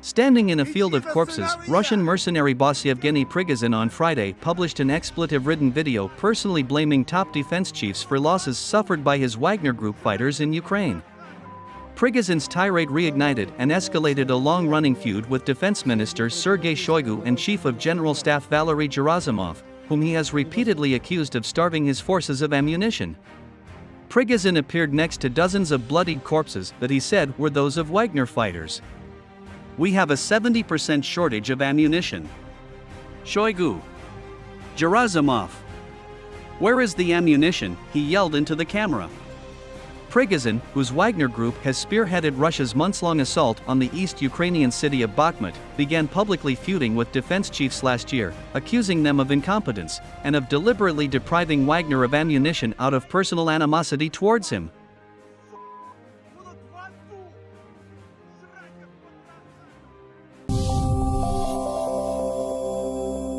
Standing in a field of corpses, Russian mercenary boss Yevgeny Prigozhin on Friday published an expletive ridden video personally blaming top defense chiefs for losses suffered by his Wagner Group fighters in Ukraine. Prigozhin's tirade reignited and escalated a long running feud with Defense Minister Sergei Shoigu and Chief of General Staff Valery Gerasimov, whom he has repeatedly accused of starving his forces of ammunition. Prigozhin appeared next to dozens of bloodied corpses that he said were those of Wagner fighters. We have a 70% shortage of ammunition. Shoigu. Gerasimov. Where is the ammunition? He yelled into the camera. Prigozhin, whose Wagner group has spearheaded Russia's months-long assault on the East Ukrainian city of Bakhmut, began publicly feuding with defense chiefs last year, accusing them of incompetence and of deliberately depriving Wagner of ammunition out of personal animosity towards him.